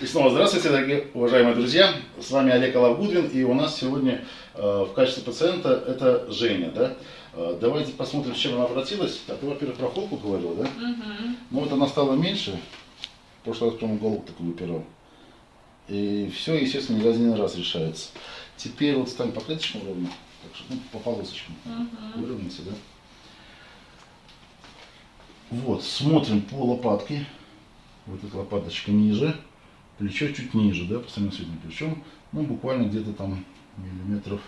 И снова здравствуйте, дорогие уважаемые друзья. С вами Олег Алавгудвин, и у нас сегодня э, в качестве пациента это Женя, да? Э, давайте посмотрим, с чем она обратилась. А ты, во-первых, про холку говорила, да? Угу. Ну вот она стала меньше. В прошлый раз, по-моему, голову такую выпирал. И все, естественно, не один раз решается. Теперь вот стань по клеточкам ровно. Так что, ну, по полосочкам. Угу. Выровняйте, да? Вот, смотрим по лопатке. Вот эта лопаточка ниже. Плечо чуть ниже, да, по сравнению с этим плечом. Ну, буквально где-то там миллиметров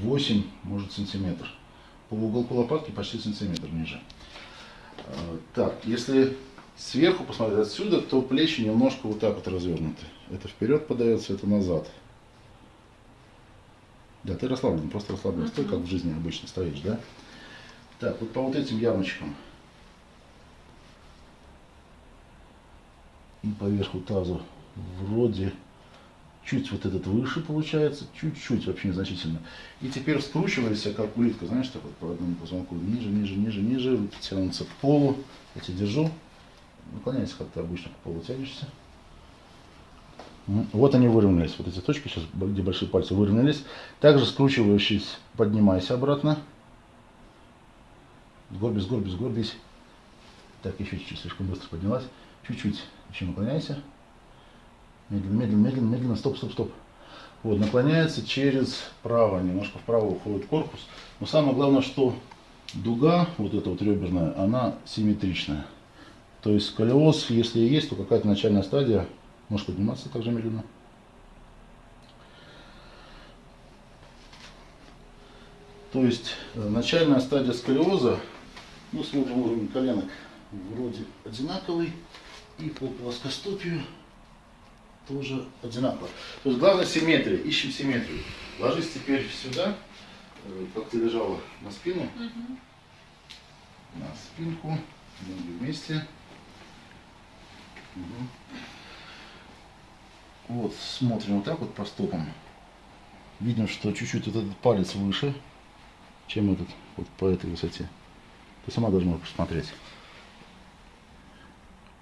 8, может сантиметр. По уголку лопатки почти сантиметр ниже. А, Так, если сверху посмотреть отсюда, то плечи немножко вот так вот развернуты. Это вперед подается, это назад. Да, ты расслаблен, просто расслаблен. Стой, как в жизни обычно стоишь, да? Так, вот по вот этим ямочкам. И по верху таза вроде чуть вот этот выше получается, чуть-чуть вообще незначительно. И теперь скручивайся, как улитка, знаешь, так вот по одному позвонку ниже, ниже, ниже, ниже, руки тянутся к полу. Я тебя держу. Наклоняйся, как ты обычно к полу тянешься. Вот они выровнялись, вот эти точки сейчас, где большие пальцы выровнялись. Также скручивающись, поднимайся обратно. Сгорбись, сгорбись, сгорбись. Так, еще чуть-чуть, слишком быстро поднялась. Чуть-чуть еще наклоняйся. Медленно, медленно, медленно, медленно, стоп, стоп, стоп. Вот, наклоняется через право, немножко вправо уходит корпус. Но самое главное, что дуга, вот эта вот реберная, она симметричная. То есть сколиоз, если и есть, то какая-то начальная стадия, может подниматься также медленно. То есть э, начальная стадия сколиоза, ну, смотрим уровень коленок, вроде одинаковый. И по плоскостопию тоже одинаково. То есть главное симметрия, ищем симметрию. Ложись теперь сюда, э, как ты лежала на спину, Угу. на спинку, ноги вместе. Мгм. Вот, смотрим вот так вот по стопам. Видим, что чуть-чуть вот этот палец выше, чем этот, вот по этой высоте. Ты сама должна посмотреть.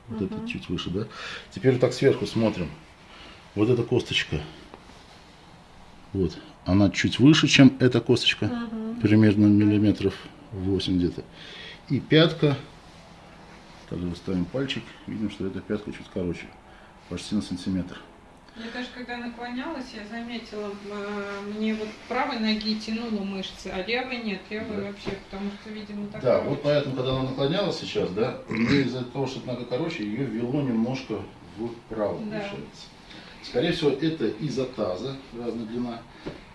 Вот Мгм. этот чуть выше, да? Теперь вот так сверху смотрим. Вот эта косточка. Вот. Она чуть выше, чем эта косточка. Угу. Примерно миллиметров 8 где-то. И пятка. Также ставим пальчик. Видим, что эта пятка чуть короче. Почти на сантиметр. Я даже когда наклонялась, я заметила, э, мне вот правой ноги тянуло мышцы, а левой нет, левой Да. вообще, потому что, видимо, так. Да, вот поэтому, когда она наклонялась сейчас, да, из-за того, что нога короче, ее вело немножко вправо, Да. получается. Скорее всего, это из-за таза, разная длина.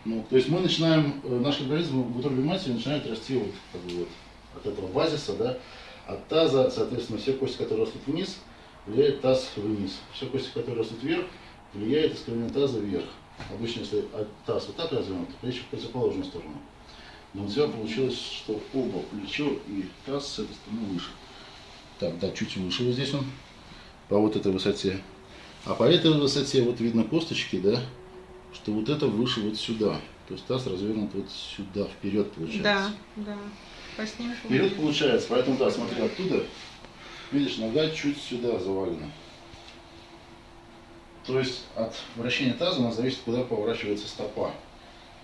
Ну, то есть мы начинаем, э, наш организм в утробе матери начинает расти вот, как бы вот от этого базиса, да, от таза, соответственно, все кости, которые растут вниз, влияет таз вниз. Все кости, которые растут вверх, влияет искривление таза вверх. Обычно, если таз вот так развернут, то плечи в противоположную сторону. Но у тебя получилось, что оба плечо и таз с этой стороны выше. Так, да, чуть выше вот здесь он, по вот этой высоте. А по этой высоте вот видно косточки, да, что вот это выше вот сюда. То есть таз развернут вот сюда, вперед получается. Да, да. По снимку. Вперед получается, поэтому да, смотри оттуда, видишь, нога чуть сюда завалена. То есть от вращения таза у нас зависит, куда поворачивается стопа.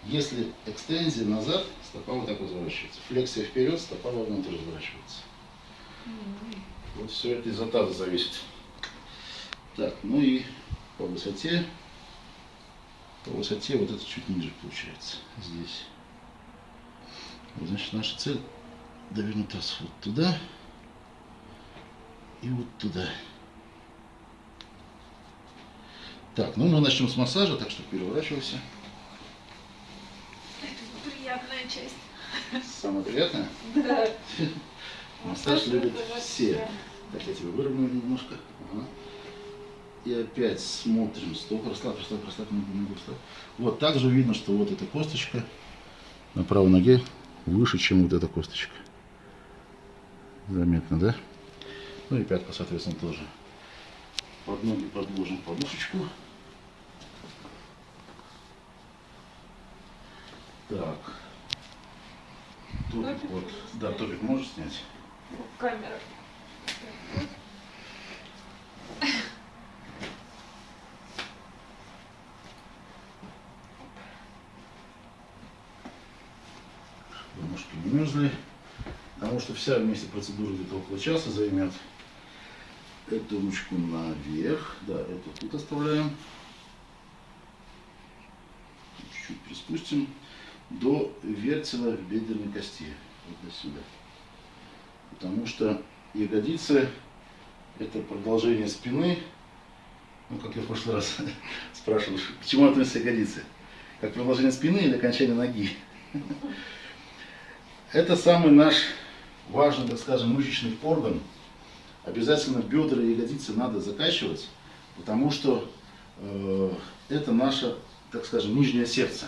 Если экстензия назад, стопа вот так разворачивается. Флексия вперед, стопа вовнутрь разворачивается. М. Вот все это из-за таза зависит. Так, ну и по высоте, по высоте вот это чуть ниже получается, здесь. Вот, значит, наша цель довернуть таз вот туда и вот туда. Так, ну мы начнем с массажа, так что переворачивайся. Это приятная часть. Самое приятное. Да. Массаж любят все. Так, я тебя выровняю немножко. Ага. И опять смотрим. Стоп, расслабь, расслабь, расслабь, ногу, расслабь. Вот также видно, что вот эта косточка на правой ноге выше, чем вот эта косточка. Заметно, да? Ну и пятка, соответственно, тоже. Под ноги подложим подушечку. Так. Топик Топик вот. Да, топик можешь снять? Камера. Потому что вся вместе процедура где-то около часа займет. Эту ручку наверх, да, эту тут оставляем. Чуть-чуть приспустим до вертела в бедренной кости, вот до сюда. Потому что ягодицы это продолжение спины. Ну, как я в прошлый раз спрашивал, к чему относятся ягодицы? Как продолжение спины или окончание ноги? Это самый наш важный, так скажем, мышечный орган. Обязательно бедра и ягодицы надо закачивать, потому что э, это наше, так скажем, нижнее сердце.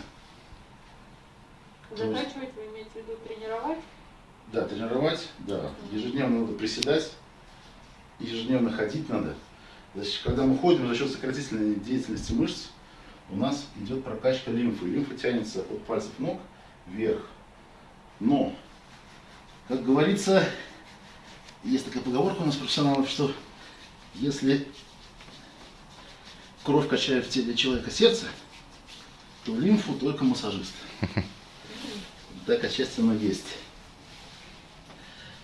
Закачивать вы имеете в виду тренировать? Да, тренировать, да. Ежедневно надо приседать, ежедневно ходить надо. Значит, когда мы ходим за счет сократительной деятельности мышц, у нас идет прокачка лимфы. Лимфа тянется от пальцев ног вверх. Но, как говорится, есть такая поговорка у нас профессионалов, что если кровь качает в теле человека сердце, то лимфу только массажист. Так отчасти есть.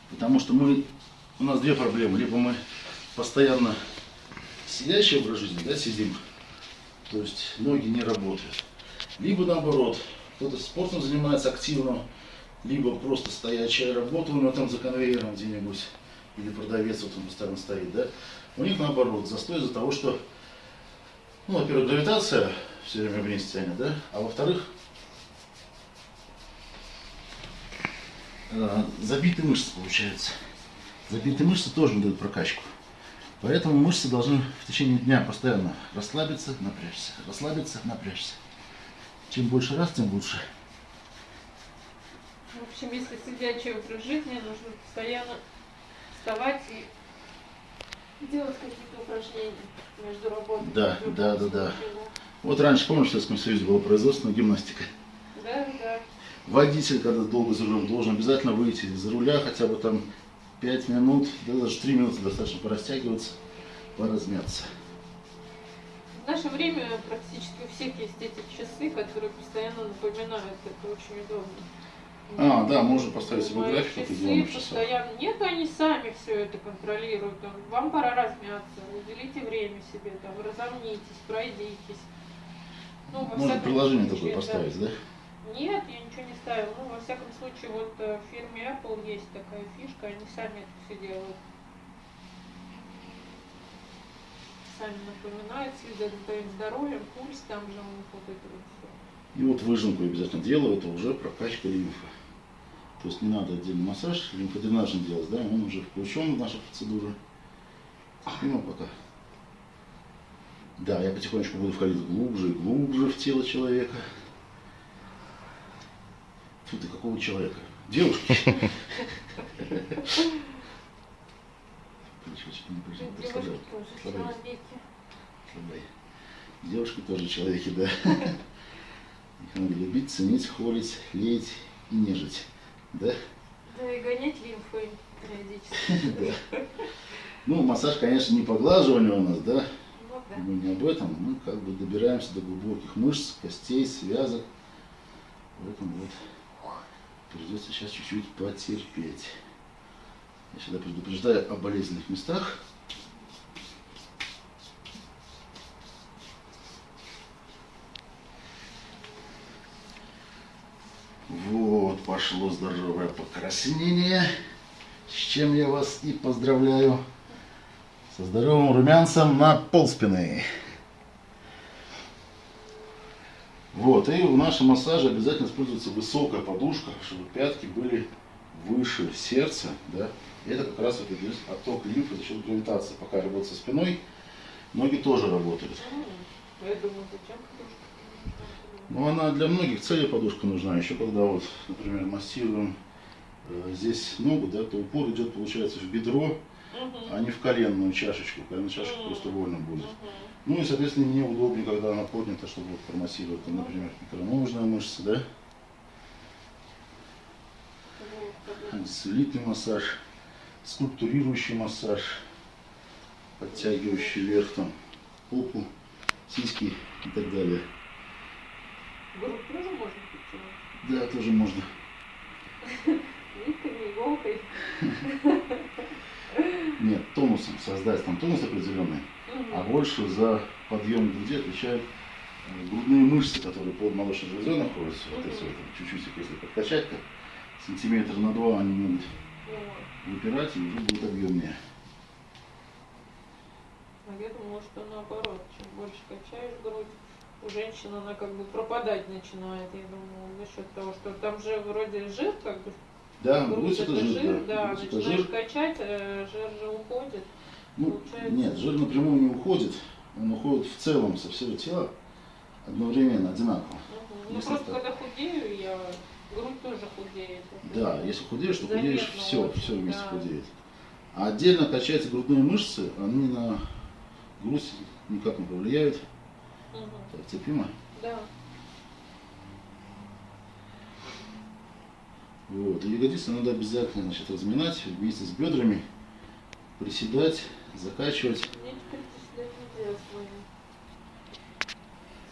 Потому что мы, у нас две проблемы. Либо мы постоянно сидящий образ жизни, да, сидим, то есть ноги не работают. Либо наоборот, кто-то спортом занимается активно, либо просто стоячая работа у него там за конвейером где-нибудь, или продавец вот он постоянно стоит, да. У них наоборот, застой из-за того, что, ну, во-первых, гравитация все время вниз тянет, да, а во-вторых, э, забитые мышцы получаются. Забитые мышцы тоже дают прокачку. Поэтому мышцы должны в течение дня постоянно расслабиться, напрячься, расслабиться, напрячься. Чем больше раз, тем лучше. В общем, если сидячий образ жизни, нужно постоянно вставать и делать какие-то упражнения между работой. Да, любом да, да, да. Вот раньше, помнишь, в Советском Союзе была производственная гимнастика. Да, да. Водитель, когда долго за рулем, должен обязательно выйти из руля хотя бы там 5 минут, да даже 3 минуты достаточно порастягиваться, поразмяться. В наше время практически у всех есть эти часы, которые постоянно напоминают. Это очень удобно. А, да, можно поставить себе график часы постоянно. Нет, они сами все это контролируют. Вам пора размяться, уделите время себе, там, разомнитесь, пройдитесь. Ну, Можно приложение случае, такое поставить, да? Нет, я ничего не ставила. Ну, во всяком случае, вот э, в фирме Apple есть такая фишка, они сами это все делают. Сами напоминают, следят за твоим здоровьем, пульс там же у них вот это вот. И вот выжимку обязательно делаю, это уже прокачка лимфы. То есть не надо отдельный массаж, лимфодренажный делать, да, он уже включен в нашу процедуру. Спину пока. Да, я потихонечку буду входить глубже и глубже в тело человека. Фу ты, какого человека? Девушки. Девушки тоже человеки, да. Надо любить, ценить, холить, леять и нежить. Да? Да и гонять лимфой периодически. Да. Ну, массаж, конечно, не поглаживание у нас, да? Ну да. Мы не об этом. Мы как бы добираемся до глубоких мышц, костей, связок. Поэтому вот придется сейчас чуть-чуть потерпеть. Я всегда предупреждаю о болезненных местах. Вот, пошло здоровое покраснение, с чем я вас и поздравляю. Со здоровым румянцем на полспины. Вот, и в нашем массаже обязательно используется высокая подушка, чтобы пятки были выше сердца, да. И это как раз вот идет отток лимфы за счет гравитации. Пока работать со спиной, ноги тоже работают. Я зачем подушка? Ну, она для многих целей подушка нужна. Еще когда вот, например, массируем э, здесь ногу, да, то упор идет, получается, в бедро, Мгм. а не в коленную чашечку. Коленная чашечка Мгм. просто больно будет. Мгм. Ну и, соответственно, мне удобнее, когда она поднята, чтобы вот промассировать, там, например, икроножная мышца, да, слитный массаж, скульптурирующий массаж, подтягивающий вверх там попу, сиськи и так далее. Грудь тоже можно подтянуть? Да, тоже можно. Нитками иголкой. Нет, тонусом создать там тонус определенный, а больше за подъем груди отвечают э, грудные мышцы, которые под молочной железой находятся. Вот Мгм. вот, чуть-чуть их если подкачать, то сантиметр на два они Вот. выпирать и уже будет объемнее. А я думала, что наоборот, чем больше качаешь грудь, у женщин она как бы пропадать начинает, я думаю, за счет того, что там же вроде жир, как бы, Да, грудь это жир, да. Грудь это начинаешь жир. качать, э, жир же уходит. Ну, получается. нет, жир напрямую не уходит, он уходит в целом со всего тела одновременно, одинаково. Мгм. Ну Если просто так. когда худею, я грудь тоже худеет. Да, если худеешь, то худеешь Заметно все, очень, все вместе да. худеет. А отдельно качаются грудные мышцы, они на грудь никак не повлияют. Так, терпимо. Да. Вот. И ягодицы надо обязательно значит, разминать вместе с бедрами, приседать, закачивать. Мне теперь приседать нельзя с моим.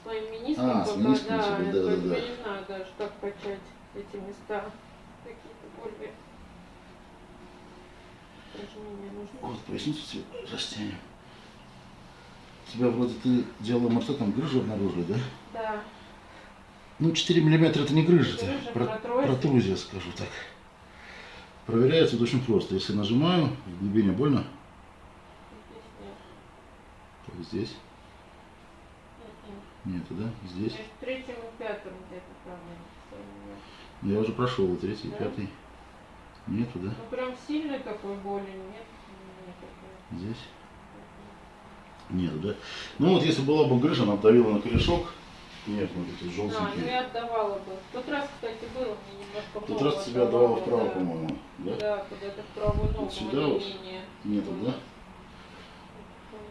С моим мениском А, с мениском да, тебе, да, да, да. не знаю даже, как качать эти места. Какие-то более упражнения нужны. Вот, поясницу растянем. Тебя вроде ты делала, что там грыжу обнаружили, да? Да. Ну, 4 миллиметра это не грыжа, это Грыжа, про- протрузия. протрузия, скажу так. Проверяется вот очень просто. Если нажимаю, в глубине больно, Здесь нет. здесь нету, да? Здесь. Между третьим и пятым где-то там я Я уже прошел и третий, и Да? пятый. Нету, да? Ну прям сильной такой боли нет. Здесь. Нету, да? Ну вот если была бы грыжа, она давила на корешок. Нет, вот эти А, ну желтенькие. я отдавала бы. В тот раз, кстати, было мне немножко В тот раз тебя отдавала вправо, да. по-моему. Да? Да, куда-то в правую ногу. сюда вот? Нету, да?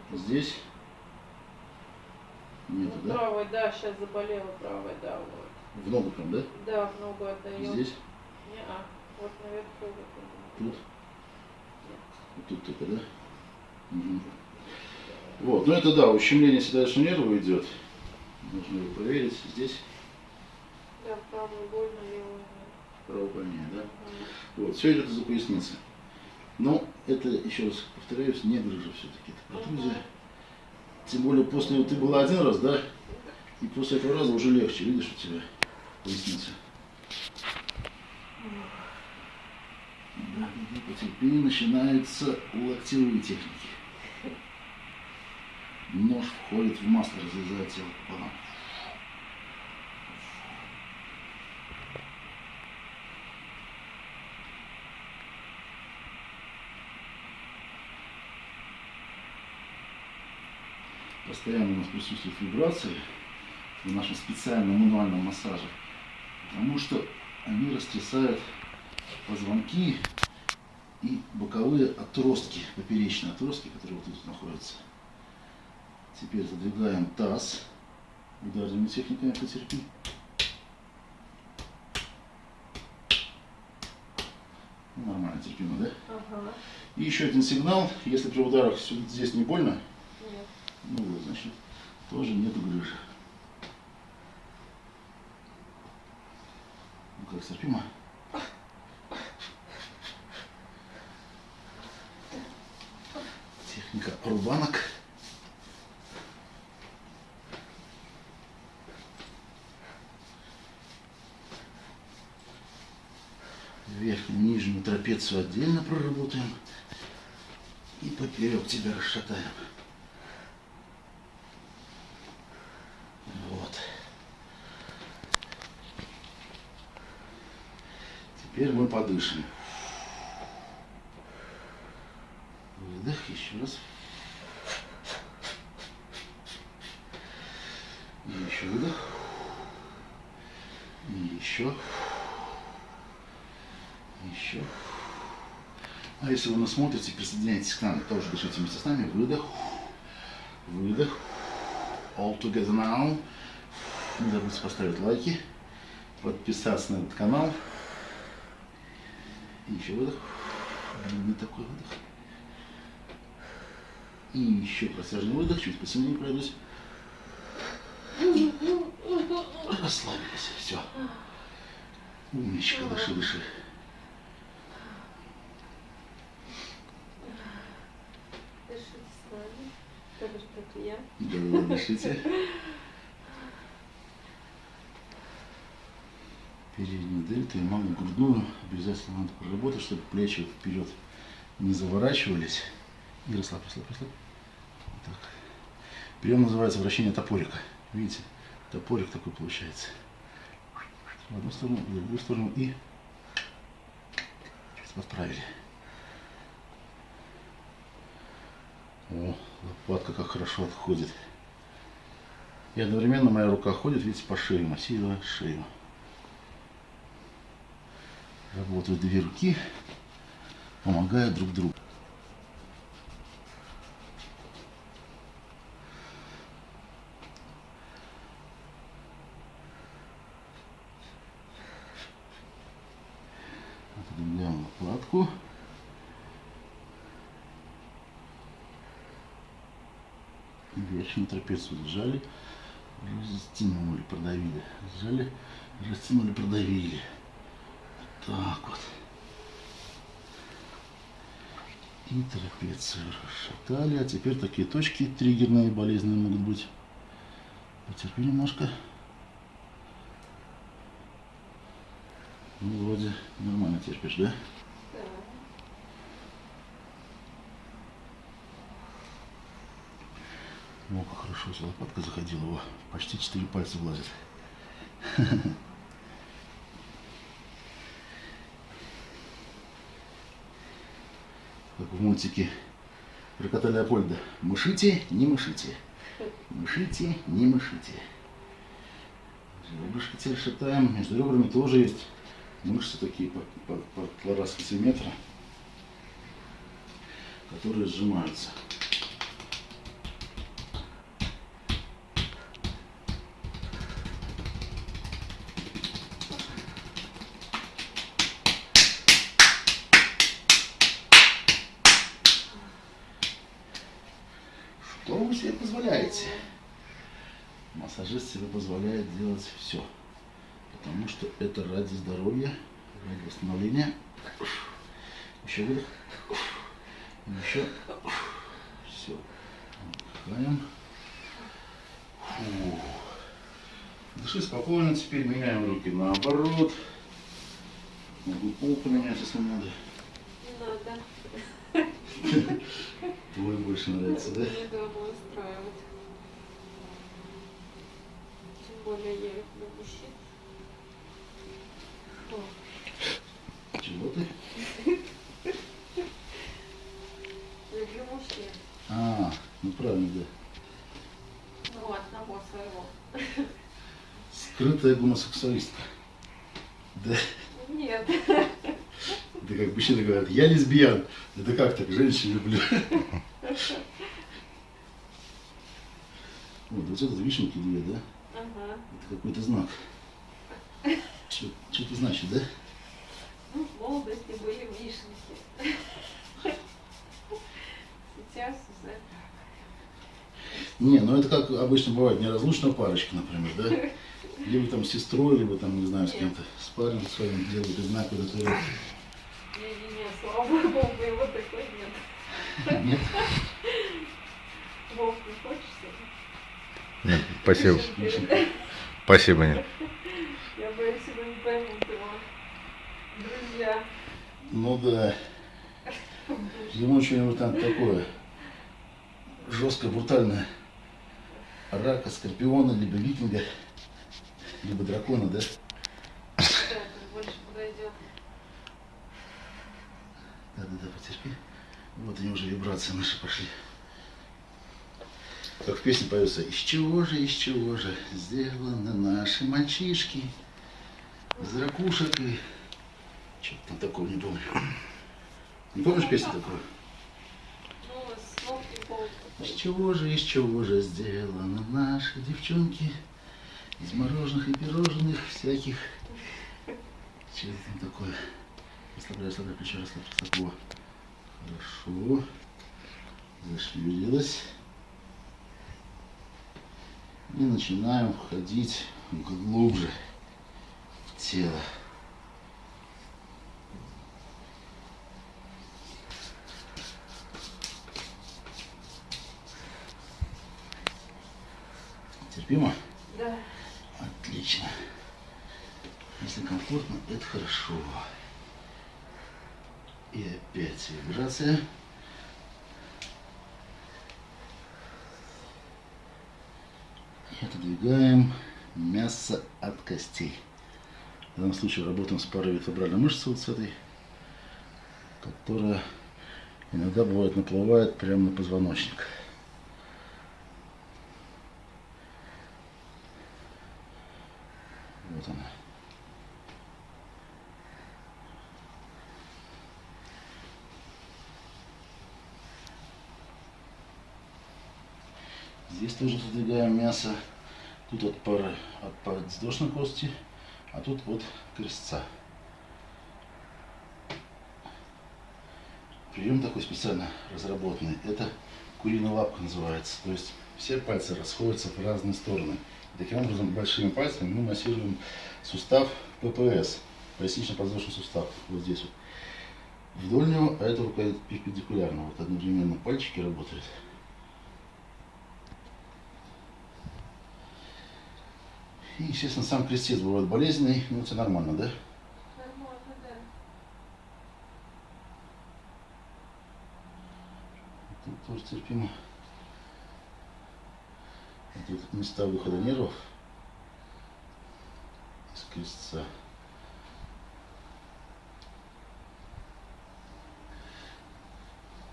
Ну, Здесь. Нету, Ну, да? правая, да, сейчас заболела правая, да, вот. В ногу прям, да? Да, в ногу отдает. Здесь, Не-а. Вот наверху. вот. тут. Вот тут только, да? Мгм. Вот, ну это да, ущемление седалищного нерва идет. Нужно его проверить. Здесь Да, правую больно, левую право больнее, да? Мгм. Вот, все идет из-за поясницы. Но это, еще раз повторяюсь, не грыжа все-таки, это протрузия. Мгм. Тем более после, ты была один раз, да? И после этого раза уже легче, видишь, у тебя поясница. Да, и потерпи, начинаются локтевые техники. Нож входит в масло, разрезает тело пополам. Постоянно у нас присутствует вибрации в нашем специальном мануальном массаже, потому что они растрясают позвонки и боковые отростки, поперечные отростки, которые вот тут находятся. Теперь задвигаем таз ударными техниками потерпи. Ну, Нормально, терпимо, да? Ага. И еще один сигнал, если при ударах здесь не больно, Нет. ну вот, значит, тоже нету грыжи. Ну как, терпимо? Техника рубанок. Верхнюю, нижнюю трапецию отдельно проработаем. И поперек тебя расшатаем. Вот. Теперь мы подышим. Выдох, еще раз. И еще выдох. И. Еще. А если вы нас смотрите, присоединяйтесь к нам, тоже дышите вместе с нами. Выдох. Выдох. All together now. Не забудьте поставить лайки, подписаться на этот канал. И еще выдох. Не такой выдох. И еще протяжный выдох, чуть посильнее пройдусь. Расслабились, все. Умничка, дыши, дыши. То бишь про клиент. Да, да, дышите. Переднюю дельту и малую грудную обязательно надо проработать, чтобы плечи вперед не заворачивались. И расслабь, расслабь, расслабь. Вот так. Прием называется вращение топорика. Видите, топорик такой получается. В одну сторону, в другую сторону и подправили. О, лопатка как хорошо отходит. И одновременно моя рука ходит, видите, по шее, массируя шею. Работают две руки, помогая друг другу. Отодвигаем лопатку. Верхнюю трапецию сжали, растянули, продавили. Сжали, растянули, продавили. Так вот. И трапецию расшатали. А теперь такие точки триггерные, болезненные могут быть. Потерпи немножко. Ну, вроде нормально терпишь, да? О, как хорошо, если лопатка заходила. О, почти четыре пальца влазит. Как в мультике про кота Леопольда. Мышите, не мышите. Мышите, не мышите. Ребрышки теперь шатаем. Между ребрами тоже есть мышцы такие по, по, по полтора сантиметра, которые сжимаются. Себе позволяет делать все. Потому что это ради здоровья, ради восстановления. Еще выдох. Еще. Все. Отдыхаем. Фу. Дыши спокойно. Теперь меняем руки наоборот. Могу пол поменять, если надо. Не надо. Твой больше нравится, да? Мне дома устраивать. Тем более я люблю мужчин. О, Чего ты? люблю мужчин. А, ну правильно, да. Ну, одного своего. Скрытая гомосексуалистка. Да. Нет. Это как мужчины говорят, я лесбиян. Это как так, женщин люблю. Вот, вот это вишенки две, да? Ага. Это какой-то знак. Что это значит, да? Ну, в молодости были вишенки. Сейчас уже Не, ну это как обычно бывает, неразлучная парочка, например, да? Либо там с сестрой, либо там, не знаю, с кем-то, с парнем своим делают одинаково татуировки. Не-не-не, слава богу, его такой нет. Нет? Вов, не хочется? Нет, спасибо. Спасибо, нет. Я боюсь, его не поймут его. Друзья. Ну да. Ему что-нибудь там такое жесткое, брутальное. Рака, скорпиона, либо викинга, либо дракона, да? Да, больше подойдет. Да-да-да, потерпи. Вот они уже вибрации наши пошли. Как в песне поется, из чего же, из чего же сделаны наши мальчишки, из ракушек и... Что-то там такого не помню. Не помнишь песню такую? Из чего же, из чего же сделаны наши девчонки? Из мороженых и пирожных всяких. Что это там такое? Расслабляй, расслабляй плечо, расслабь. Во. Хорошо. Зашевелилась. И начинаем входить глубже в тело. Терпимо? Отлично. Если комфортно, это хорошо. И опять вибрация. И отодвигаем мясо от костей. В данном случае работаем с парой вертебральной мышцы, вот с этой, которая иногда бывает наплывает прямо на позвоночник. Вот она. Здесь тоже задвигаем мясо. Тут от пары от подвздошной кости, а тут от крестца. Прием такой специально разработанный. Это куриная лапка называется. То есть все пальцы расходятся в разные стороны. Таким образом большими пальцами мы массируем сустав ППС, пояснично-подвздошный сустав, вот здесь вот. Вдоль него, а это рука перпендикулярно. Вот одновременно пальчики работают. И, естественно, сам крестец бывает болезненный, но это нормально, да? Нормально, да. Тут тоже терпимо. Тут места выхода нервов из крестца.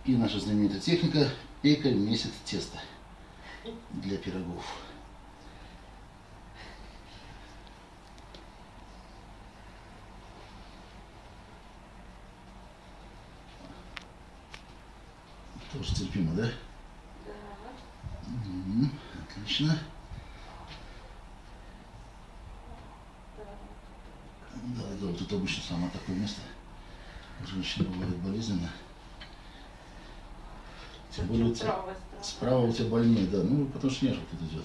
И наша знаменитая техника пека месяц тесто для пирогов. Тоже терпимо, да? Да. Мгм, Отлично. Да, да, вот это обычно самое такое место. У женщин бывает болезненно. Тем более у тебя, сторона. справа у тебя больнее, да, ну потому что нерв тут идет.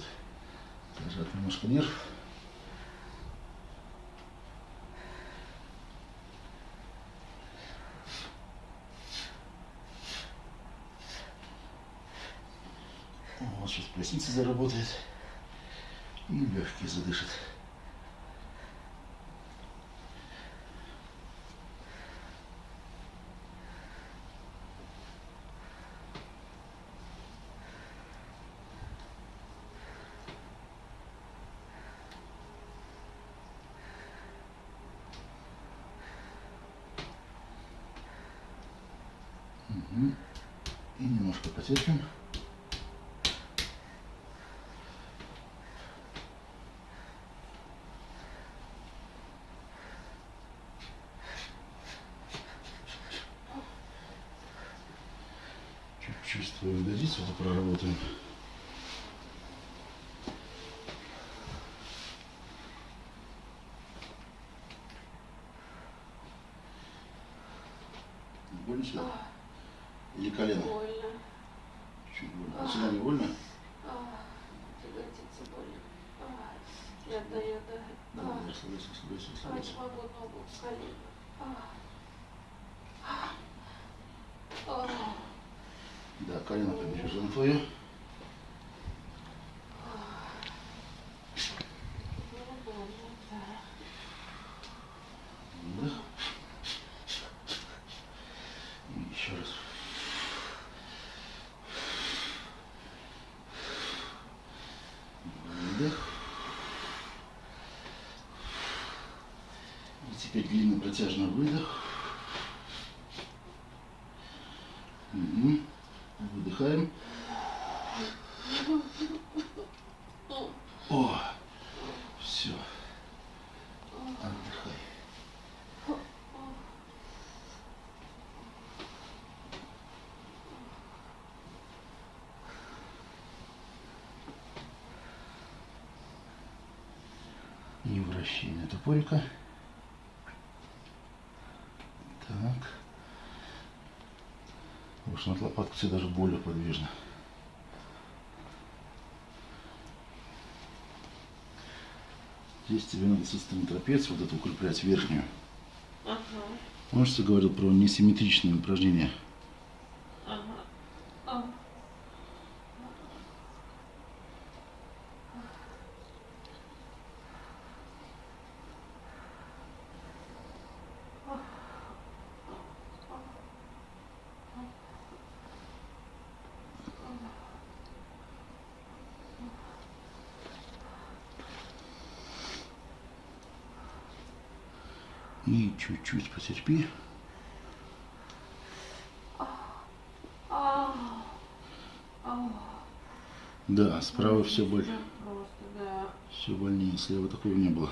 Зажат немножко нерв. Вот сейчас поясница заработает. И легкие задышат. Мгм. И немножко потерпим. Чуть-чуть ягодицу вот проработаем. Больно сюда? Или колено? Больно. Чуть больно. А сюда не больно? А, Ягодица больно. А, Я да. Да, А, расслабляйся, расслабляйся, а, расслабляйся. не могу ногу, колено. А. А. Да, колено побежим твое. Ну, больно, да. Вдох. И еще раз. Вдох. И теперь длинный протяжный выдох. Мгм. Выдыхаем. О, все. Отдыхай. И топорика. Так. Потому что над лопаткой все даже более подвижно. Здесь тебе надо систему трапецию вот эту укреплять верхнюю. Ага, Помнишь, что я говорил про несимметричные упражнения? ага. А. Чуть-чуть потерпи. Да, справа все боль, да. все больнее, слева такого не было.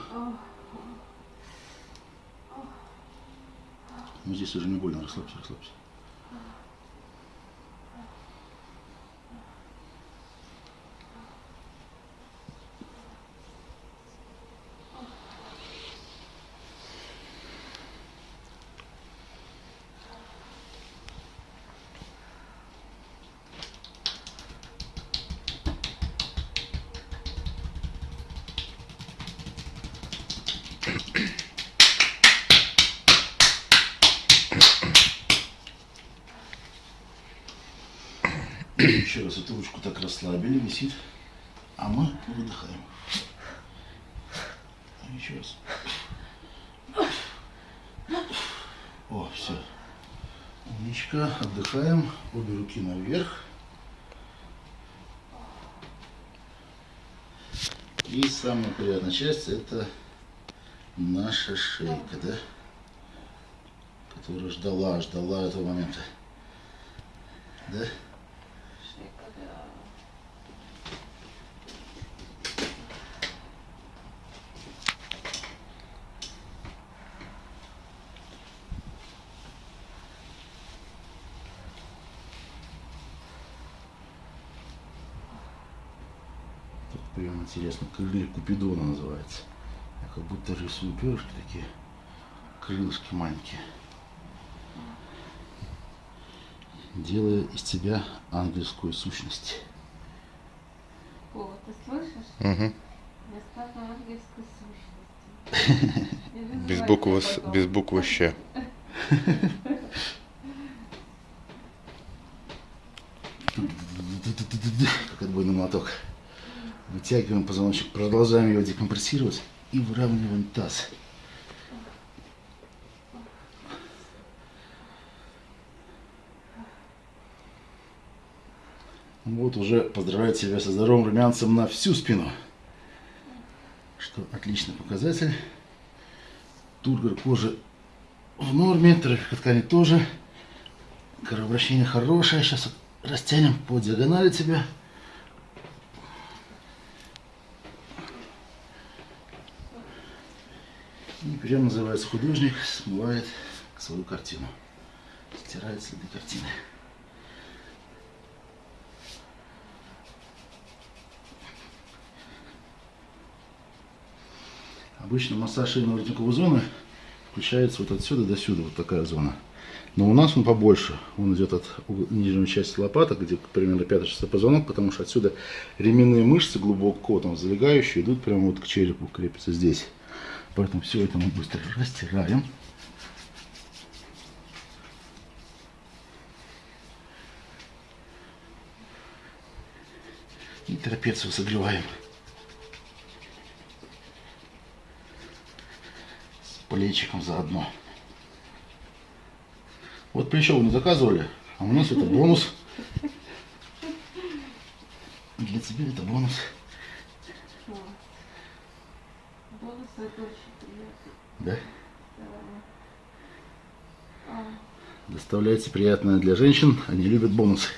Ну здесь уже не больно, расслабься, расслабься. Еще раз эту ручку так расслабили, висит, а мы выдыхаем. Еще раз. О, все. Умничка. Отдыхаем. Обе руки наверх. И самая приятная часть это наша шейка, да? Которая ждала, ждала этого момента. Да? Шейка, да. Тут прям интересно, крылья Купидона называется. Я как будто рисую перышки такие, крылышки маленькие. Делая из тебя ангельскую сущность. О, ты слышишь? Мгм. Я стала ангельской сущностью. Без буквы, без буквы Щ. Как отбойный молоток. Вытягиваем позвоночник, продолжаем его декомпрессировать и выравниваем таз. Вот уже поздравляю тебя со здоровым румянцем на всю спину. Что отличный показатель. Тургор кожи в норме, трафика ткани тоже. Кровообращение хорошее. Сейчас растянем по диагонали тебя. И прям называется художник, смывает свою картину. Стирает следы картины. Обычно массаж шейно-воротниковой зоны включается вот отсюда до сюда, вот такая зона. Но у нас он побольше. Он идет от нижней части лопаток, где примерно 5-6 позвонок, потому что отсюда ременные мышцы глубоко там залегающие идут прямо вот к черепу, крепятся здесь. Поэтому все это мы быстро растираем. И трапецию согреваем. С плечиком заодно. Вот плечо вы не заказывали, а у нас это бонус. Для тебя это бонус. Вот. Бонусы это очень приятно. Да? Да. А, Доставляете приятное для женщин, они любят бонусы.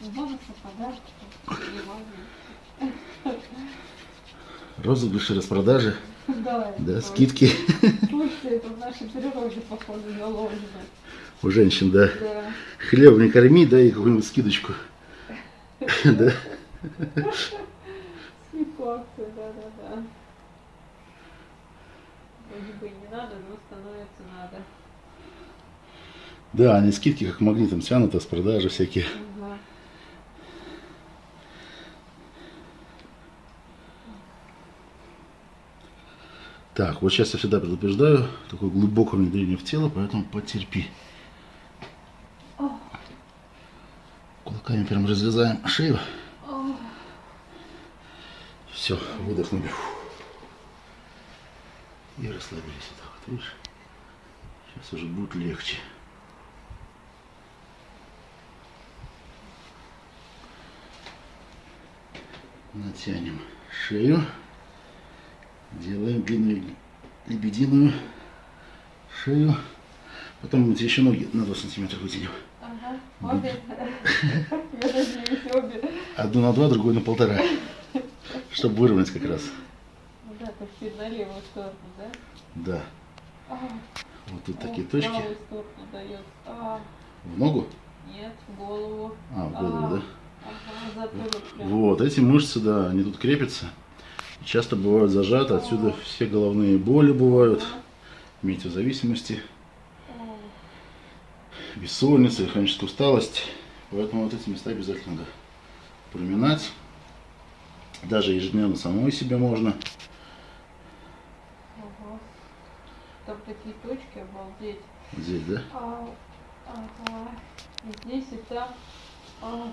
бонусы, подарки. Розыгрыши, распродажи, Да, да, скидки Слушайте, это в нашей природе, походу, заложено. у женщин, да. Да. Хлеб не корми, дай какую-нибудь скидочку. Да? Скидковцы, да-да-да. Вроде бы и не надо, но становится надо. Да, они скидки как магнитом тянут, а с продажи всякие. Ага. Так, вот сейчас я всегда предупреждаю, такое глубокое внедрение в тело, поэтому потерпи. Кулаками прям разрезаем шею. О, Все, выдохнули. И расслабились. Вот так вот, видишь? Сейчас уже будет легче. Натянем шею. Делаем длинную лебединую шею. Потом эти еще ноги на 2 сантиметра вытянем. Ага. Обе. Я надеюсь, обе. Одну на два, другую на полтора. Чтобы выровнять как раз. Да, чуть на левую сторону, да? Да. А, Вот тут о, такие в точки. правую сторону дает. А, В ногу? нет, в голову. А, в голову, да? Ага, затылок прям. Вот, эти мышцы, да, они тут крепятся. Часто бывают зажаты, отсюда все головные боли бывают, Ага. метеозависимости, О, бессонница, хроническая усталость. Поэтому вот эти места обязательно надо проминать. Даже ежедневно самой себе можно. ага. Там такие точки, обалдеть. Здесь, да? А, ага. И здесь, и там. А,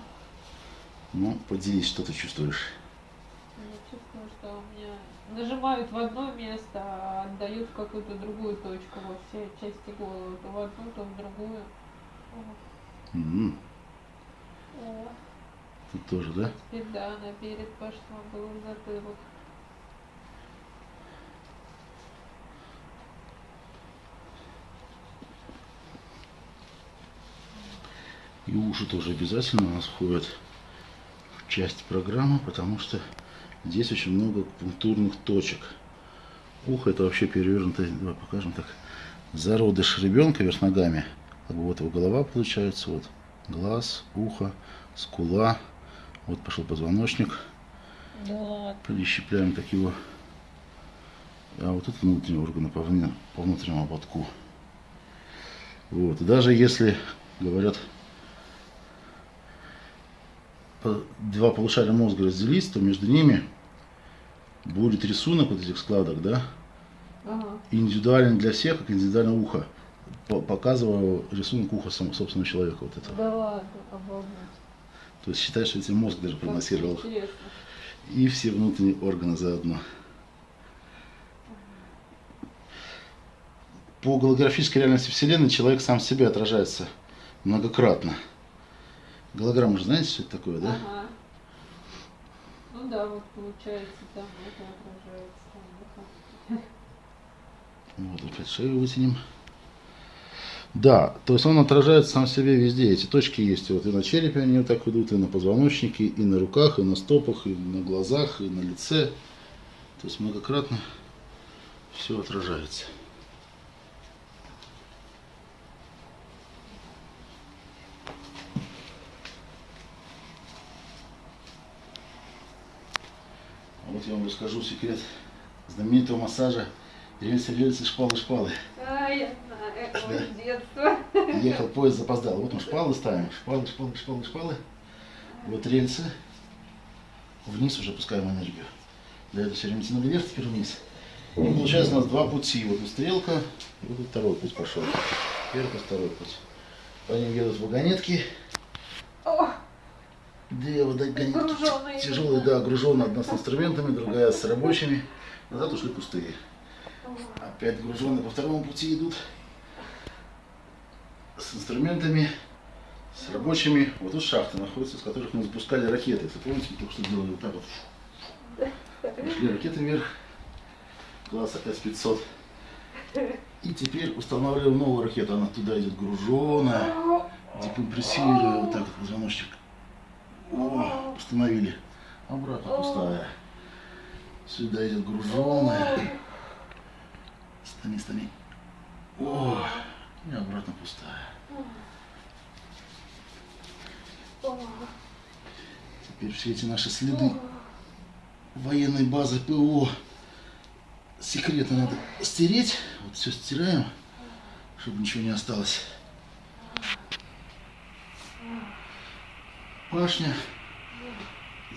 Ну, поделись, что ты чувствуешь. я чувствую, что у меня нажимают в одно место, а отдают в какую-то другую точку во всей части головы. То в одну, то в другую. О. Тут тоже, да? Теперь да, наперед пошла, был в затылок. И уши тоже обязательно у нас входят в часть программы, потому что здесь очень много пунктурных точек. Ухо это вообще перевернутое, давай покажем так, зародыш ребенка вверх ногами. Как бы вот его голова получается, вот глаз, ухо, скула, вот пошел позвоночник, Да ладно. прищепляем так его. А вот это внутренние органы по, вне- по внутреннему ободку. Вот. И даже если говорят два полушария мозга разделить, то между ними будет рисунок вот этих складок, да, Ага. индивидуальный для всех, как индивидуальное ухо. По- Показываю рисунок уха собственного человека вот этого. Да ладно, обалдеть. То есть считай, что эти мозг даже. Интересно. И все внутренние органы заодно. По голографической реальности Вселенной человек сам в себе отражается многократно. Голограмма же знаете, что это такое, да? Ага. Ну да, вот получается там это отражается. Там, да. Вот, опять шею вытянем. Да, то есть он отражается сам себе везде. Эти точки есть вот и на черепе они вот так идут, и на позвоночнике, и на руках, и на стопах, и на глазах, и на лице. То есть многократно все отражается. Вот я вам расскажу секрет знаменитого массажа рельсы, рельсы, шпалы, шпалы. А, я знаю, это Да. детство. Ехал поезд, запоздал. Вот мы шпалы ставим. Шпалы, шпалы, шпалы, шпалы. Вот рельсы. Вниз уже пускаем энергию. До этого все время тянули вверх, теперь вниз. И получается у нас два пути. Вот стрелка, и вот второй путь пошел. Первый, второй путь. По ним едут вагонетки. О, Две вагонетки. Груженые. Тяжелые, да, груженная. Одна с инструментами, другая с рабочими. Назад ушли пустые. Опять груженные по второму пути идут. С инструментами, с рабочими. Вот тут шахты находятся, с которых мы запускали ракеты. Если помните, мы только что делали вот так вот. Пошли ракеты вверх. Класс С-500. И теперь устанавливаем новую ракету. Она туда идет груженая, декомпрессируя вот так вот позвоночник. О, установили. Обратно пустая. Сюда идет груженая. Стани, стани. О, и обратно пустая. Теперь все эти наши следы военной базы ПО секретно надо стереть. Вот все стираем, чтобы ничего не осталось. Башня.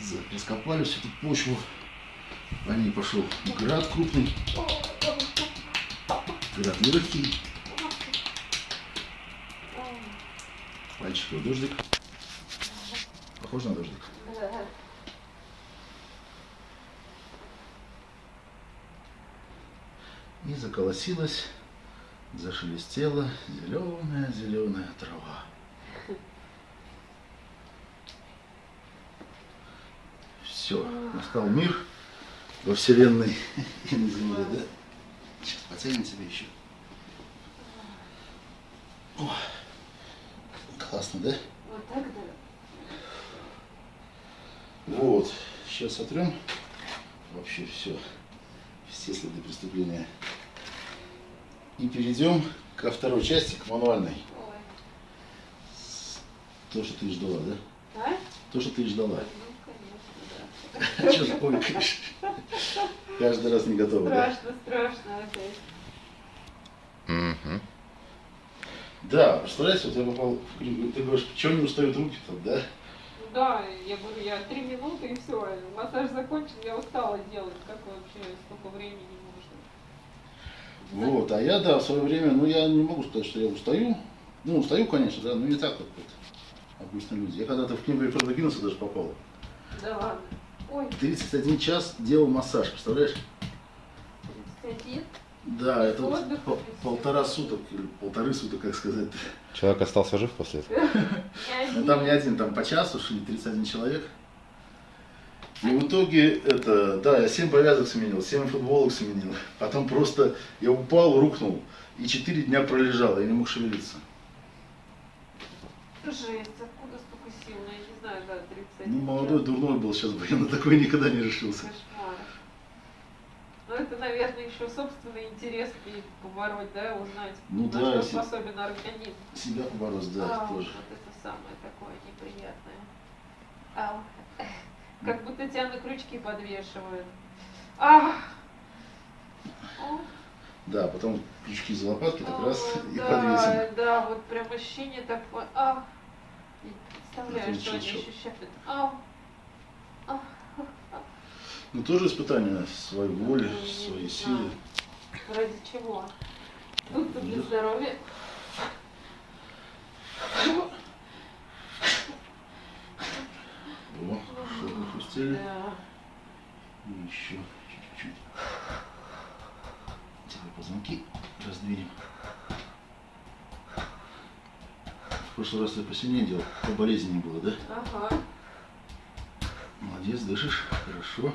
За- Раскопали всю эту почву. По ней пошел град крупный. Град легкий. Пальчиковый дождик. Похож на дождик. И заколосилась, зашелестела зеленая, зеленая трава. Все, настал мир во Вселенной и на Земле, да? Сейчас потянем себе еще. О, классно, да? Вот так да. Вот, сейчас сотрем вообще все, все следы преступления. И перейдем ко второй части, к мануальной. Ой. То, что ты ждала, да? А? То, что ты ждала. Что конечно. Каждый раз не готова, да? Страшно, страшно опять. Мгм. Да, представляете, вот я попал в клинику, ты говоришь, почему не устают руки там, да? Ну Да, я говорю, я три минуты и все. Массаж закончен, я устала делать. Как вообще столько времени нужно? Вот, а я, да, в свое время, ну, я не могу сказать, что я устаю. Ну, устаю, конечно, да, но не так, как вот обычно люди. Я когда-то в книгу Рекорда Гиннесса даже попал. Да ладно. Ой, 31 час делал массаж, представляешь? 31? Да, это вот без полтора суток, или полторы суток, как сказать. Человек остался жив после этого? Ну, там не один, там по часу шли 31 человек. И в итоге это, да, я 7 повязок сменил, 7 футболок сменил. Потом просто я упал, рухнул. И 4 дня пролежал, я не мог шевелиться. Жесть, откуда столько сил? Ну, я не знаю, да, 31. Ну, молодой, дурной был сейчас бы, я на такое никогда не решился. Кошмар. Ну, это, наверное, еще собственный интерес и побороть, да, узнать, Ну на да, что если- способен организм. Себя побороть, да, А, тоже. Вот это самое такое неприятное. Ау. Как будто тебя на крючки подвешивают. Ах! Да, потом крючки за лопатки так о, раз и да, подвесим. Да, вот прям ощущение такое. Ах! Представляю, что они ощущают. Ну, тоже испытание своей воли, Ну, я своей силы. Ради чего? Тут для Да. здоровья. О, что пустили. Да. И еще чуть-чуть. Теперь позвонки раздвинем. В прошлый раз ты посильнее делал, по болезни не было, да? Ага. Молодец, дышишь, хорошо.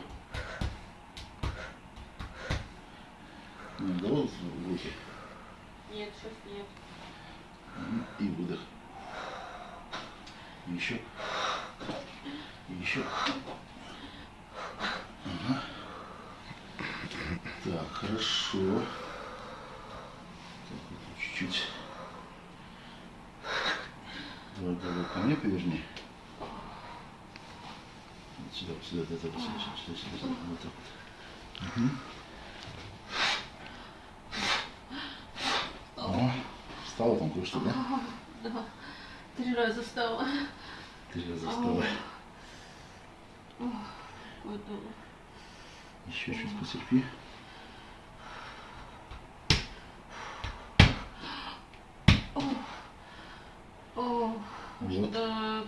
Ну, давай выдох. Нет, сейчас нет. И выдох. И еще. И еще. Ага. Так, хорошо. Так, вот чуть-чуть. Давай голову ко мне поверни. Вот сюда, вот сюда, вот вот сюда, сюда, сюда, сюда, вот так вот. Мгм. О, встала там кое-что, да? Да. Три раза встала. Три раза встала. Еще чуть потерпи. О, Вот. до,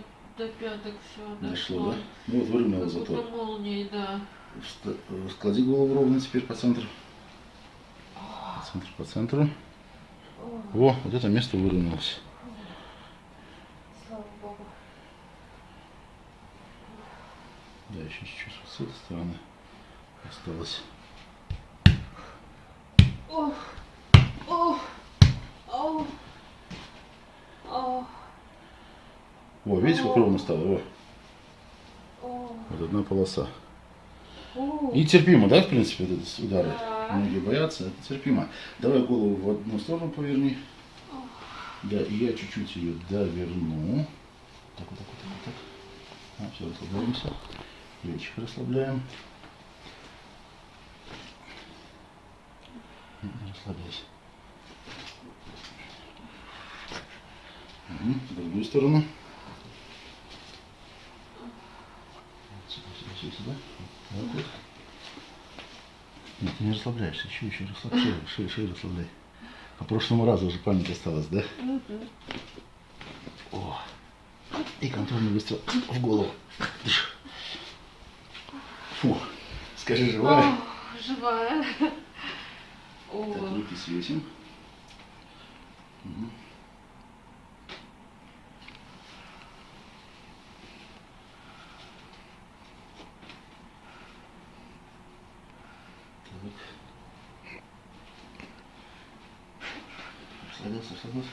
до пяток все Дошло, да? Ну вот выровняла Как зато. будто молнией, да. Склади голову ровно теперь по центру. По центру, по центру. О, вот это место выровнялось. Слава богу. Да, еще чуть-чуть вот с этой стороны осталось. Ох, ох, ох, ох, О, видите, как ровно стало? О, вот одна полоса. И терпимо, да, в принципе, эти удары? Да. Многие боятся, это терпимо. Давай голову в одну сторону поверни. Да, и я чуть-чуть ее доверну. Так, вот так, вот так, вот так. А, все, расслабляемся. Плечики расслабляем. Расслабляйся. Мгм, В другую сторону. Сюда, сюда, сюда. Вот так. Нет, ты не расслабляешься. Еще, еще расслабляй. Шею, шею, шею расслабляй. По прошлому разу уже память осталась, да? О. И контрольный выстрел в голову. Фу. Скажи, живая? Ох, живая. Так, О, руки свесим. Мгм. Так. Расслабился, расслабился.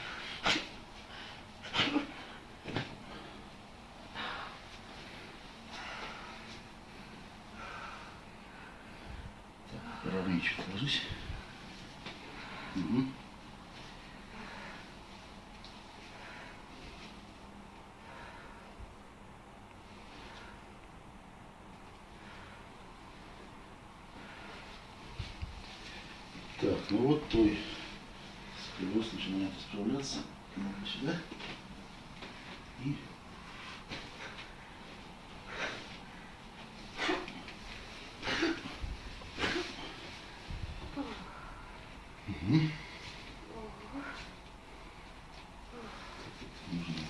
Ровнее чуть ложись. Мгм. Так, ну вот твой сколиоз начинает исправляться. Надо сюда. И Нужно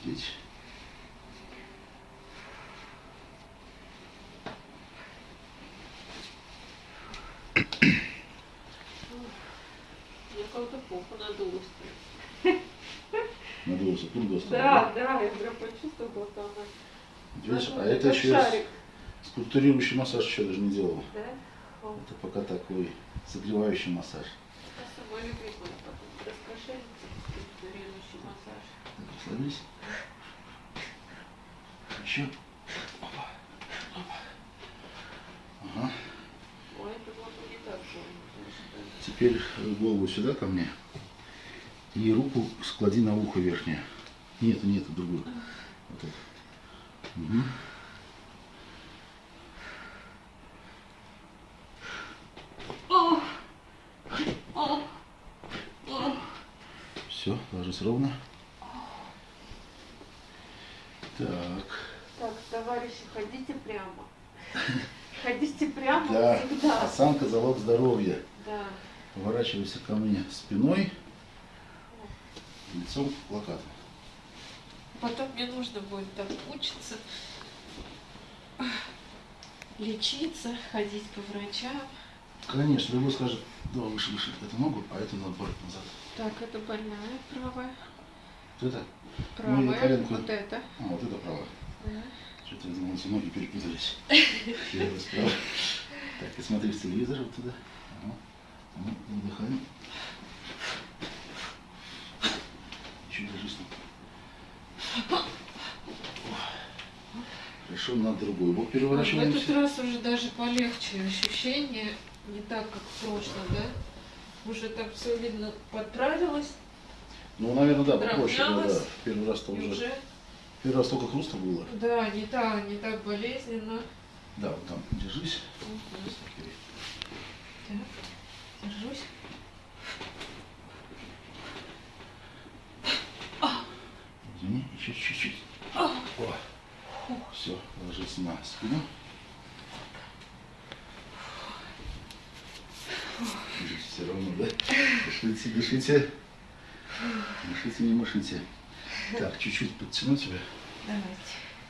надеть. Я как-то попу надулась. Тут достал. Да, да, я прям почувствовала, что она... Видишь, а надулась, это еще шарик. скульптурирующий массаж еще даже не делал. Да? Это пока такой согревающий массаж. Раскошелится, массаж. Расслабились. Еще. Опа. Опа. Ага. Ой, это было бы не так больно. Теперь голову сюда ко мне. И руку склади на ухо верхнее. Нет, нет, другую. Вот это. Мгм. О! О! О! Все, ложись ровно. Так. Так, товарищи, ходите прямо. Ходите прямо Да. всегда. Осанка залог здоровья. Да. Поворачивайся ко мне спиной, лицом к плакату. Потом мне нужно будет так учиться, лечиться, ходить по врачам. Конечно, любой скажет, да, выше, выше эту ногу, а эту наоборот назад. Так, это больная правая. Вот это? Правая. Ну, коленку. вот это. А, вот это правая. Да. Что-то я думал, ноги перепутались. Справа. Так, и смотри в телевизор вот туда. Ну, выдыхаем. Еще держись. Хорошо, на другой бок В переворачиваемся. этот раз уже даже полегче ощущение, не так, как в прошлом, да? Уже так все видно, подправилось, Ну, наверное, да, попроще. было, Да. Первый раз-то уже. уже, Первый раз только хруста было. да, не так, не так болезненно. Да, вот там держись. Окей. Так, держусь. Извини, еще чуть-чуть. О, все, ложись на спину. Держите все равно, да? Дышите, дышите. Дышите, не мышите. Так, чуть-чуть подтяну тебя. Давайте.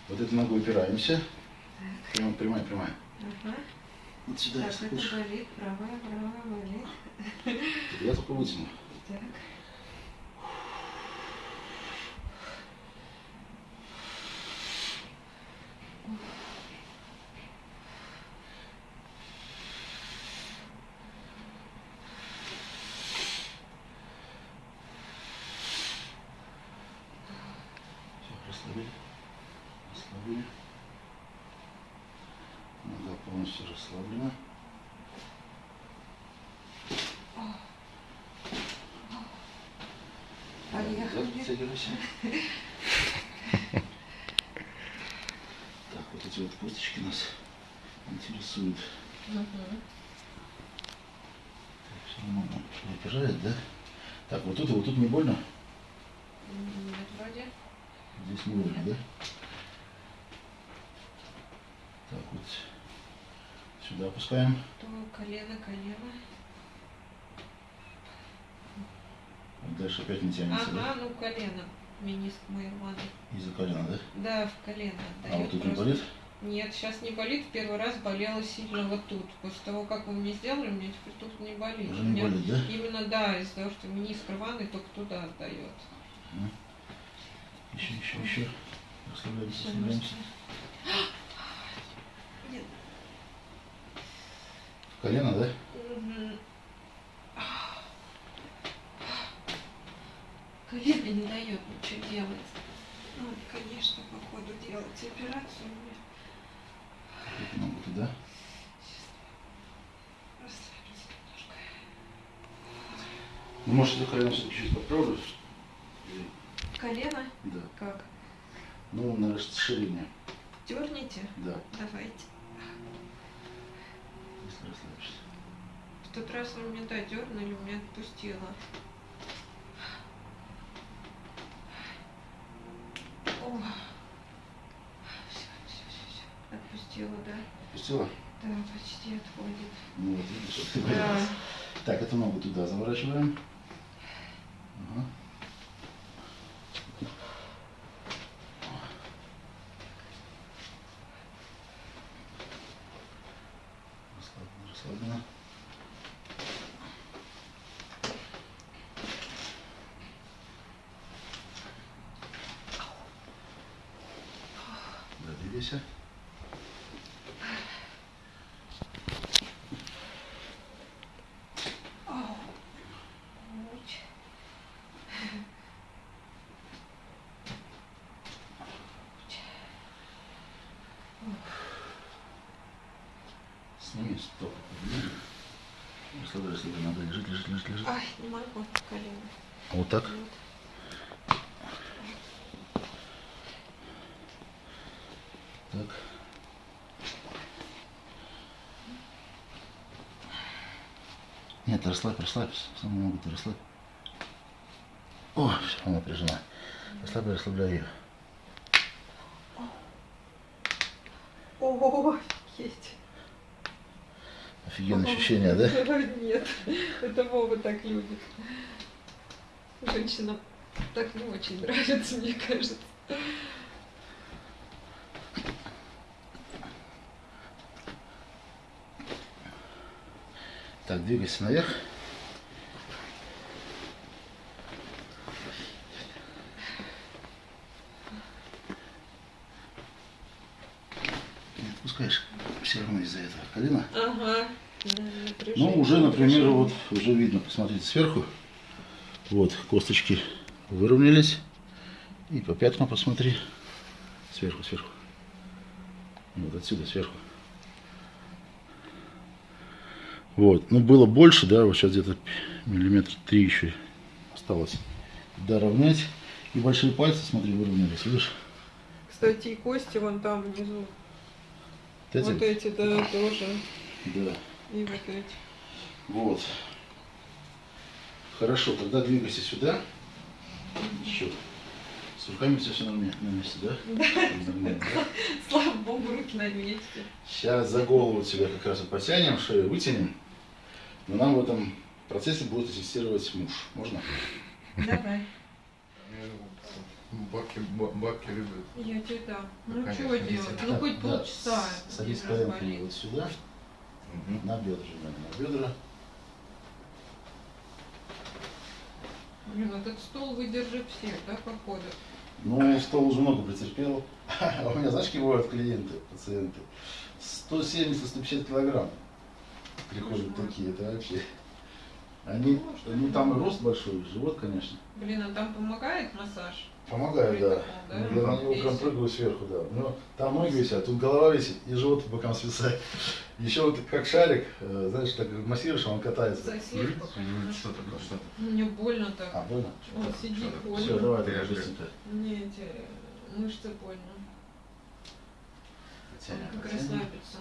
Вот эту ногу упираемся. Прямо, прямая, прямая. Ага. Вот сюда, Так, это болит, правая, правая болит. Я только вытяну. Так. Все, расслабили. Расслабили. Нога полностью расслаблена. Поехали. Назад подтягивайся. Так, вот эти вот косточки нас интересуют. Мгм. Все нормально. Выпирает, да? Так, вот тут и вот тут не больно? Нет, вроде. Здесь не больно, да? Так, вот сюда опускаем. То колено, колено. Вот дальше опять не тянется, Ага, ну колено. Мениск да? Из-за колена, да? Да, в колено А вот тут не болит? Нет, сейчас не болит. В первый раз болело сильно вот тут. После того, как вы мне сделали, мне теперь тут не болит. Уже У не меня болит, да? Именно да, из-за того, что мениск рваный, только туда отдает. Еще, еще, еще. Расслабляемся, Всё, расслабляемся. В колено, да? Колено не дает ничего делать. Надо, конечно, по ходу делать операцию мне. Эту ногу туда. Ну, может, это колено все-таки чуть подправлю? Или- Колено? Да. Как? Ну, на расширение. Дерните? Да. Давайте. Если расслабишься. В тот раз вы меня да, дернули, меня отпустило. О. Все, все, все, все. Отпустила, да? Отпустила? Да, почти отходит. Ну, вот видишь, вот ты Да. Так, эту ногу туда заворачиваем. Ага. Расслаблено, расслаблено. Да, двигайся. Ау. Уч. Сними стоп. Расслабляй, расслабляй, надо лежит, лежит, лежит, лежит. Ай, не могу, колено. Вот так? Вот. Так. Нет, расслабь, расслабься. Самую ногу ты расслабь. О, все, она напряжена. Расслабляй, расслабляй ее. О, есть. Ощущение, да? Нет, это Вова так любит. Женщинам так не очень нравится, мне кажется. Так, двигайся наверх. Не отпускаешь все равно из-за этого колена. Ага. Ну, уже, например, вот уже видно, посмотрите сверху. Вот, косточки выровнялись. И по пяткам посмотри. Сверху, сверху. Вот отсюда, сверху. Вот, ну было больше, да, вот сейчас где-то миллиметр три еще осталось доровнять. И большие пальцы, смотри, выровнялись, видишь? Кстати, и кости вон там внизу. Вот эти? Вот эти, да, тоже. Да. И вот эти. Вот. Хорошо, тогда двигайся сюда. Еще. С руками тебя все на, ме- на месте, да? Нормально, да? Слава богу, руки на месте. Сейчас за голову тебя как раз и потянем, шею вытянем. Но нам в этом процессе будет ассистировать муж. Можно? Давай. Бабки, ба- бабки любят. Я тебе дам. Ну конечно, что идите. делать? Ну хоть да, полчаса. Садись разболит. вот сюда, на бедра, на бедра. Блин, этот стол выдержит всех, да, походу? Ну, стол уже много претерпел. А у меня, знаешь, какие бывают клиенты, пациенты? 170-150 килограмм приходят Боже мой. такие, это вообще. Они, ну там и рост большой, живот, конечно. Блин, а там помогает массаж? Помогаю, да. Да? Ну, Я на него прям прыгаю сверху, да. Но там ноги висят, тут голова висит, и живот по бокам свисает. Еще вот как шарик, э, знаешь, так массируешь, а он катается. Что такое, что Мне больно так. А, больно? Он сидит, больно. Все, давай, Ты быстренько. Мне эти мышцы больно. Потянем, Как расслабиться.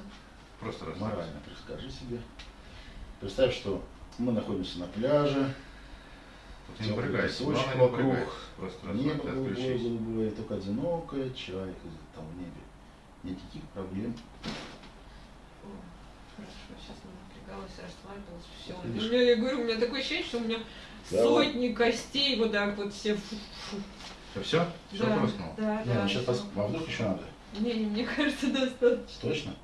Просто расслабься. Морально скажи себе. Представь, что мы находимся на пляже, Ты не напрягайся, Песочек главное вокруг. Просто небо голубое, голубое, только одинокая чайка там в небе. Никаких проблем. О, Хорошо, сейчас напрягалась, расслабилась, все. У меня, я говорю, у меня такое ощущение, что у меня Да, сотни костей вот так вот все. Все, все? Все Да, хрустнул? Да, Не, да. ну сейчас всё. пос... а вдруг еще надо? Не, не, мне кажется, достаточно. Точно?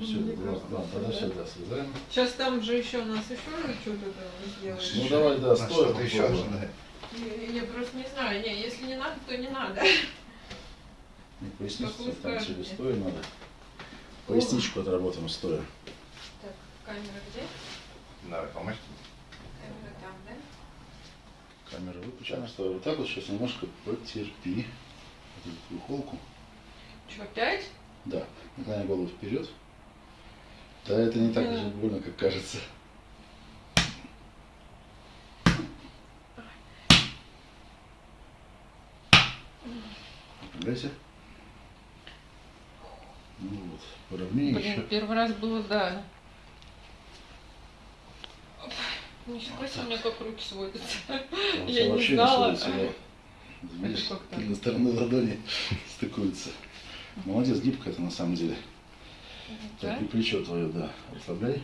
Все, кажется, ладно, тогда да. все, да, слезаем. Сейчас там же еще у нас еще что-то там сделаешь. Ну давай, да, стоя еще ожидает. Я, я просто не знаю, не, если не надо, то не надо. Не, вы там скажете. стоя надо. Поясничку отработаем стоя. Так, камера где? Давай, помочь. Камера там, да? Камера выключена. Стоя вот так вот, сейчас немножко потерпи. Вот эту твою холку. Что, опять? Да, наклоняй голову вперед. Да, это не так же больно, как кажется. Напрягайся. Ну вот, поровнее Блин, еще. первый раз было, да. Нифига себе, у меня как руки сводятся. Я не знала. Не сводится, да. Видишь, тыльные стороны ладони стыкуются. Молодец, гибкая это на самом деле. Да? Так, и плечо твое, да, расслабляй.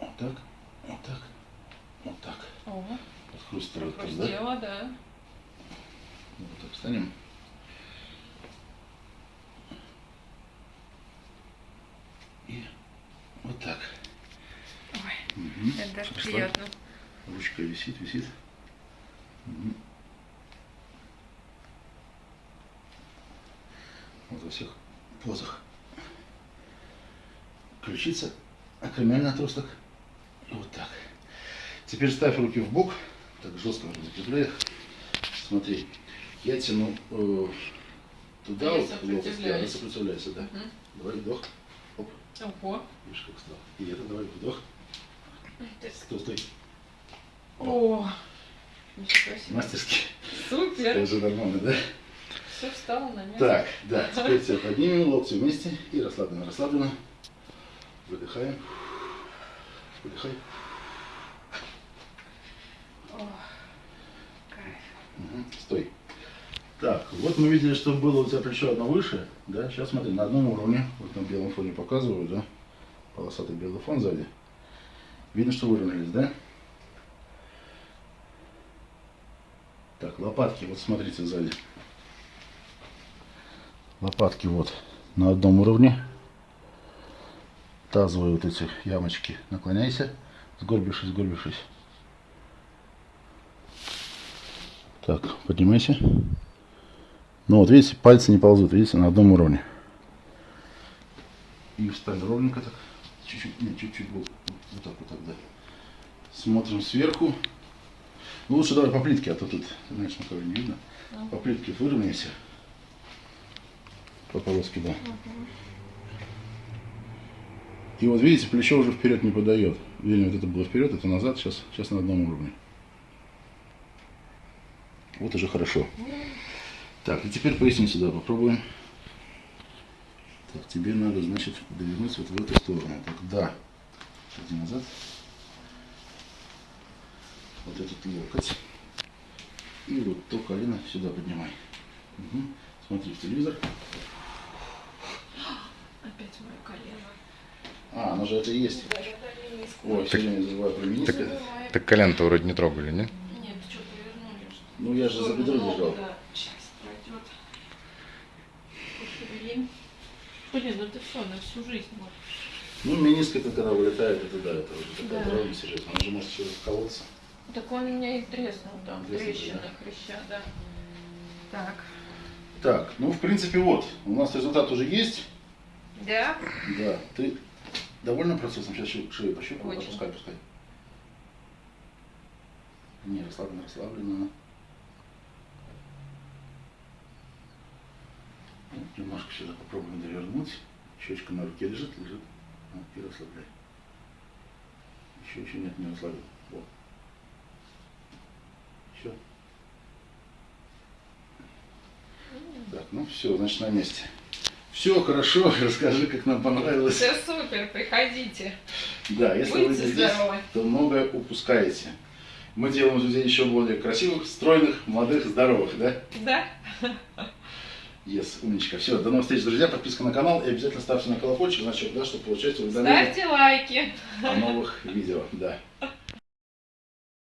Вот так, вот так, вот так. О, Подкрустивает так, да? хрустело, да. Вот так встанем. И вот так. Ой, Мгм. это даже Расслабь. приятно. Ручка висит, висит. Мгм. Вот во всех позах. Ключица, акромиальный отросток. И вот так. Теперь ставь руки в бок. Так жестко закрепляй их. Смотри, я тяну э, туда Я вот, локоть, да, сопротивляюсь. да. Мгм. Давай вдох. Оп, Ого. видишь, как стал. И это давай вдох. Стой, стой. О, себе. Мастерски. Супер. Это же нормально, да? Все встало на место. Так, да, теперь тебя поднимем, локти вместе и расслабленно, расслабленно. Выдыхаем. Выдыхай. О, кайф. Мгм, Стой. Так, вот мы видели, что было у тебя плечо одно выше, да? Сейчас смотри, на одном уровне, вот на белом фоне показываю, да? Полосатый белый фон сзади. Видно, что выровнялись, да? Так, лопатки, вот смотрите сзади. Лопатки вот на одном уровне. Тазовые вот эти ямочки. Наклоняйся, сгорбившись, сгорбившись. Так, поднимайся. Ну вот видите, пальцы не ползут, видите, на одном уровне. И встань ровненько так. Чуть-чуть, нет, чуть-чуть вот, вот так вот так, да. Смотрим сверху. Ну лучше давай по плитке, а то тут, знаешь, на кого не видно. По плитке выровняйся. По полоске, да. И вот видите, плечо уже вперед не подает. Видно, вот это было вперед, это назад, сейчас, сейчас на одном уровне. Вот уже хорошо. Так, и теперь поясницу сюда попробуем. Так, тебе надо, значит, довернуться вот в эту сторону. Так, да. Иди назад. Вот этот локоть. И вот то колено сюда поднимай. Мгм. Смотри в телевизор. Опять мое колено. А, оно же это и есть. Ой, все время забываю про мениск. Бывает. Так колено-то вроде не трогали, не? Нет, что повернули? что Ну, я же за бедро держал. Да, сейчас пройдет. Блин. Ну это все, на всю жизнь. Вот. Ну, мениск это когда вылетает, это да, это уже такая Да. травма серьезная. Он же может еще вколоться. Так он у меня и треснул там, Треснул, трещина, да. хряща, да. Так. Так, ну, в принципе, вот. У нас результат уже есть. Да? Да. Ты довольна процессом? Сейчас шею, шею пощупаю. Очень. Опускай, пускай. Не, расслабленно, расслабленно. Вот, немножко сюда попробуем довернуть. Щечка на руке лежит, лежит. Вот, и расслабляй. Еще, еще нет, не расслабил. Вот. Еще. Так, ну все, значит на месте. Все хорошо, расскажи, как нам понравилось. Все супер, приходите. Да, если вы Будьте здесь, здоровы. то многое упускаете. Мы делаем людей еще более красивых, стройных, молодых, здоровых, да? Да? Yes, умничка. Все, до новых встреч, друзья. Подписка на канал и обязательно ставьте на колокольчик, значит, да, чтобы получать уведомления Ставьте лайки. о новых видео. Да.